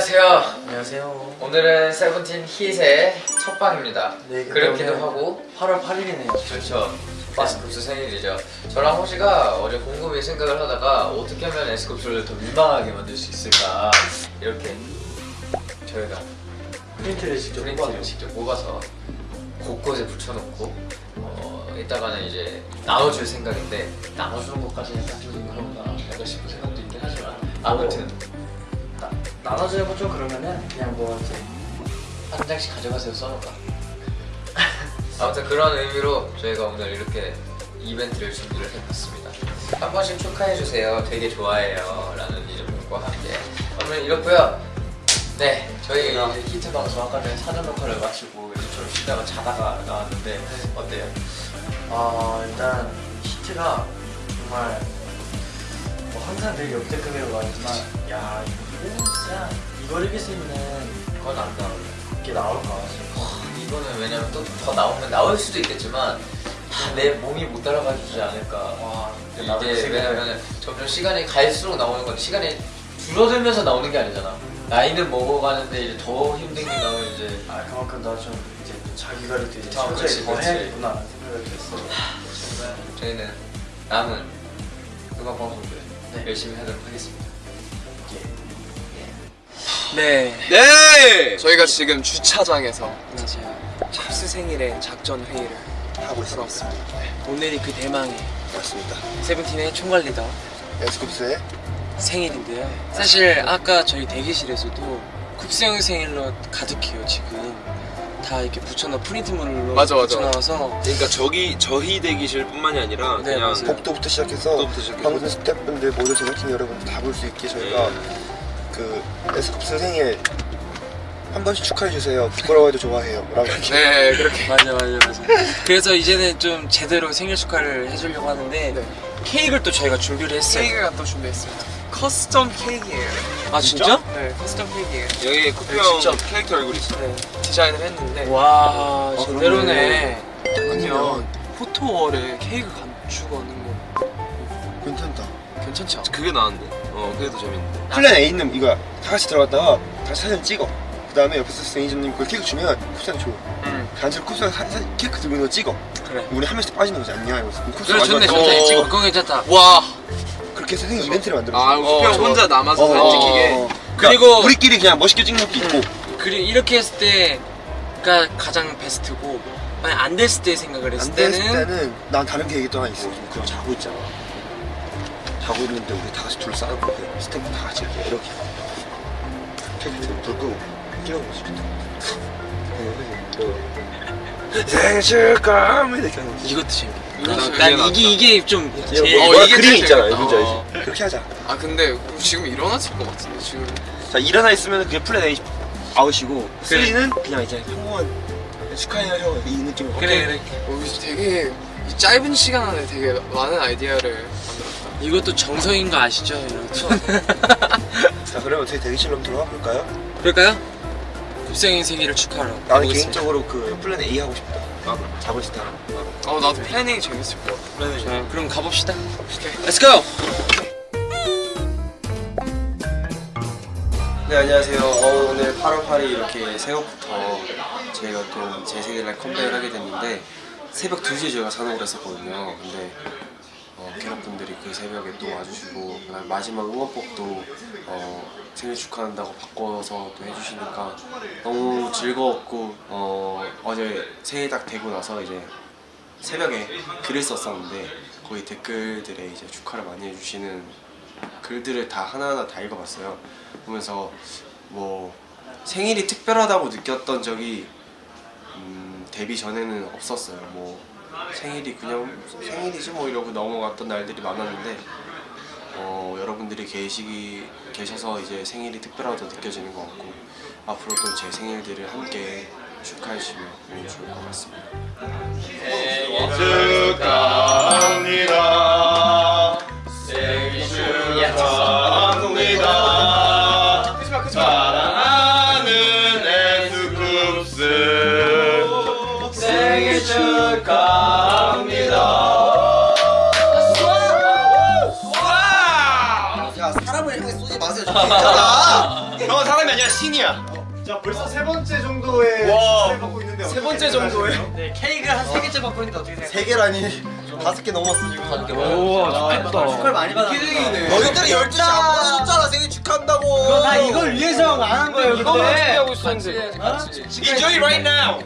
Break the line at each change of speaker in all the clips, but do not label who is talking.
안녕하세요.
안녕하세요.
오늘은 세븐틴 hit의 첫 방입니다.
네,
그렇기도 하고
8월 8일이네요.
그렇죠. 에스쿱스 생일이죠. 저랑 호시가 어제 곰곰이 생각을 하다가 어떻게 하면 에스쿱스를 더 민망하게 만들 수 있을까 이렇게 저희가
프린트를 직접
프린트를 직접 뽑아서 곳곳에 붙여놓고 어, 이따가는 이제 나눠줄 생각인데 나눠주는 것까지는 좀 그런가 약간 싶은 생각도 있긴 하지만 아무튼
나, 나눠주고 좀 그러면은 그냥 뭐 이제
한 장씩 가져가세요 써놓을까 아무튼 그런 의미로 저희가 오늘 이렇게 이벤트를 준비를 해봤습니다. 한 번씩 축하해주세요. 되게 좋아해요. 라는 이름과 함께. 오늘 이렇고요. 네 저희
아.
이제 히트 방송 아까 전에 사전 녹화를 마치고 이제 좀 쉬다가 자다가 나왔는데 어때요?
아 일단 히트가 정말 뭐 항상 늘 역대급으로 나왔지만 야 이거 진짜 이걸 이길 수 있는
그건 안 나와요
게 나올까 싶어.
와, 이거는 왜냐면 또 더 나오면 나올 수도 있겠지만 아, 내 몸이 못 따라가 주지 않을까
와그
이게 왜냐면 점점 시간이 갈수록 나오는 건 시간이 줄어들면서 나오는 게 아니잖아. 나이는 먹어가는데 이제 더 힘든 게 나오면 이제
아 그만큼 나 좀 이제 자기 관리도 이제
아,
철저히
그렇지,
더. 해야겠구나 생각을 했어.
저희는 남은 음악 방송들
네.
열심히 하도록 하겠습니다.
네.
네! 저희가 지금 주차장에서
안녕하세요.
찹스 생일의 작전 회의를 하고 있었습니다. 오늘이 그 대망의
맞습니다.
세븐틴의 총괄 리더
에스쿱스의
생일인데요. 사실 아까 저희 대기실에서도 쿱스 형 생일로 가득해요 지금. 다 이렇게 붙여놓은 프린트물로
맞아, 맞아.
붙여놔서
그러니까 저기 저희 대기실뿐만이 아니라
네,
그냥
맞아요.
복도부터 시작해서
복도부터 시작해서.
방송 스태프분들 모두 제작진 여러분 다 볼 수 있게 저희가 그 에스쿱스 생일 한 번씩 축하해 주세요. 부끄러워해도 좋아해요. 라고 이렇게
네 그렇게
맞아 맞아 맞아. 그래서 이제는 좀 제대로 생일 축하를 해주려고 하는데
네.
케이크를 또 저희가 준비를 했어요.
케이크가 또 준비했습니다. custom 케이크예요.
아 진짜?
네, custom 케이크예요. 여기 쿠피
네,
형. 캐릭터 얼굴 있어. 네, 디자인을 했는데
와
아,
제대로네.
아니면
photo wall에 케이크 감추고 하는 거
괜찮다.
않아?
그게 나은데. 어 그게 더 재밌는데.
plan A는 이거야. 다 같이 들어갔다가 다 같이 사진 찍어. 그 다음에 옆에서 매니저님 그 케이크 주면 쿱스한테 줘.
응
단체로 쿱스가 사- 사- 케이크 들고 있는 거 찍어.
그래.
우리 한 명씩 빠지는 거지. 안녕. 이러면서. 쿱스
그래 좋네
마지막에
좋네.
어.
찍어. 그거 괜찮다.
와.
그렇게 해서 생일 이벤트를 만들었어.
아형
좋아.
혼자 남아서
어,
사진
어,
찍히게.
어.
그리고-
그러니까 우리끼리 그냥 멋있게 찍는 것도 있고
그리고 이렇게 했을 때가 가장 베스트고 만약 안 됐을 때 생각을 했을
안 됐을
때는
난 다른 계획이 또 하나 있어. 그럼 자고 있잖아. 자고 있는데 우리 다 같이 그 스태프 다 같이 이렇게 이렇게 케이크 불 끄고 끼는 거지. 생일 축하합니다 이렇게 하는 거지.
이것도 재밌겠다.
난
난,
그게
난
낫다.
이게 이게 좀 제일
뭐,
어,
뭐야,
이게
그림 있잖아. 뭔지
어.
알지? 그렇게 하자.
아 근데 지금 일어났을 것 같은데 지금.
자 일어나 있으면 그게 plan A 아웃이고 3는 그냥 이제 평범한 축하해요 형이 느낌으로.
그래 그래.
어, 되게 이 짧은 시간 안에 되게 많은 아이디어를 만들었다.
이것도 정성인 거 아시죠?
자 그러면 저희 대기실로 한번 들어가 볼까요?
그럴까요? 굽생이 생일을 축하하러
나는
가보겠습니다.
개인적으로 그 plan A 하고 싶다.
나도.
자고 때.
어 나도 plan A 재밌을 것 같아.
자, 그럼 가봅시다. Let's go.
네 안녕하세요. 어, 오늘 8월 8일 이렇게 새벽부터 저희가 또 제 생일날 컴백을 하게 됐는데 새벽 2시에 저희가 산옥을 했었거든요. 근데 어, 캐럿분들이 그 새벽에 또 와주시고 그다음에 마지막 응원법도 어, 생일 축하한다고 바꿔서 또 해주시니까 너무 즐거웠고 어, 어제 생일 딱 되고 나서 이제 새벽에 글을 썼었는데 거기 댓글들에 이제 축하를 많이 해주시는 글들을 다 하나하나 다 읽어봤어요. 보면서 뭐 생일이 특별하다고 느꼈던 적이 음, 데뷔 전에는 없었어요. 뭐 생일이 그냥 생일이지 뭐 이러고 넘어갔던 날들이 많았는데 어, 여러분들이 계시기 계셔서 이제 생일이 특별하다고 느껴지는 것 같고 앞으로도 제 생일들을 함께 축하해 주시면 너무 좋을 것 같습니다.
쏘 괜찮아. 형 사람이
아니라 신이야.
자 벌써 세 번째 정도의
와.
축하를 받고 있는데
세 번째 정도에
네 케이크를 한세 개째 받고 있는데 어떻게 생각해요?
세 개라니. 다섯 개 넘었어 지금. 다섯 개.
축하를 많이 받았어
너희들이 열두 시안 받았잖아 생일 축하한다고.
그거 다 이걸 위해서 안 한 거예요
이거만
근데
준비하고 있었는데.
같이
Enjoy right now.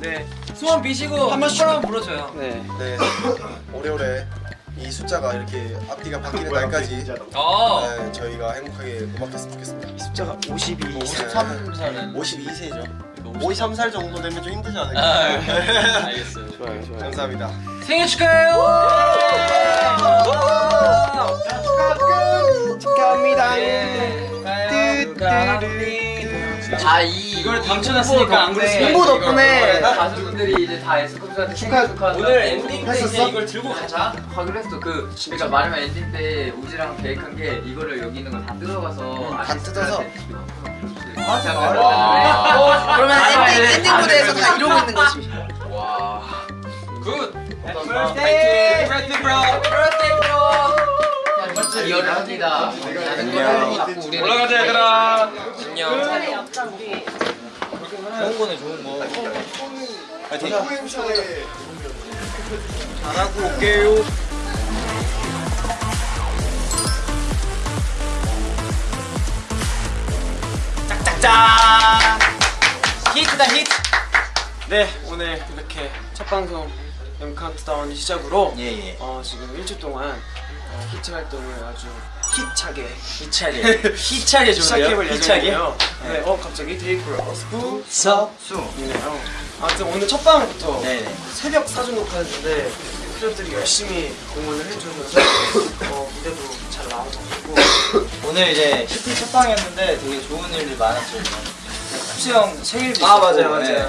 네. 소원 비시고 한 한번 불러줘요.
네.
네. 오래오래 이 숫자가 이렇게 앞뒤가 바뀌는 날까지
어.
네, 저희가 행복하게 음악했으면 좋겠습니다.
숫자가 52
53살은
52세죠. 53살 정도 되면 좀 힘들지 않을까?
아, 알겠어요.
좋아요 좋아요.
감사합니다.
생일 축하해요
아이
이걸 당첨했으니까 안 그랬으면
홍보
덕분에
가수분들이 이제 다 에스쿱스한테 축하 축하
오늘 엔딩 때 이제 이걸 들고 가자.
하기로 했어. 그 그러니까 말하면 엔딩 때 우지랑 계획한 게 이거를 여기 있는 거 다 뜯어가서
다 뜯어서?
아 잠깐
그러면 엔딩, 엔딩
무대에서
다 이러고 있는 거지.
와. Good!
birthday!
birthday bro! birthday bro! 리얼을 합니다. 다른 거는 자꾸 우리는 올라가자 얘들아
좋은 거네 좋은 거.
잘하고 올게요.
짠 히트다 히트!
네 오늘 이렇게 첫 방송 M 카운트다운 시작으로
예 예.
어, 지금 일주 동안 어, 히트 활동을 아주 히차게
희차게
시작해볼
좋은데요? 희차게?
예정이에요. 네, 어 갑자기 데이브러스
서수
이네요. 아무튼 오늘 첫 방부터
네네
새벽 사전 녹화했는데 팬들이 열심히 응원을 해주면서 어, 무대도 잘 나온 것 같고
오늘 이제 히트 첫 방이었는데 되게 좋은 일들이 많았죠 쿱스 형 생일도
아, 맞아요, 맞아요.
네.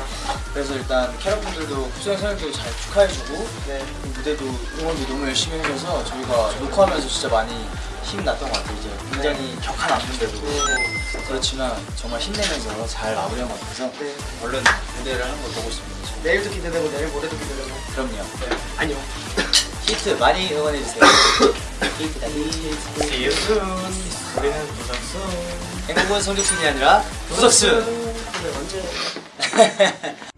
그래서 일단 캐럿분들도 쿱스 형 생일도 잘 축하해주고
네.
그 무대도 응원도 너무 열심히 해줘서 저희가 녹화하면서 진짜 많이 힘났던 것 같아요 이제. 굉장히 격한 안무인데도 그렇지만 정말 힘내면서 잘 마무리한 것 같아서
네.
얼른 무대를 하는 걸 보고 싶습니다.
내일도 기대되고 내일 모레도 기대되고.
그럼요.
네. 안녕.
히트 많이 응원해주세요. 히트 See you soon. 우리는 부석순 행복은 성적순이 아니라 부석순
네, 언제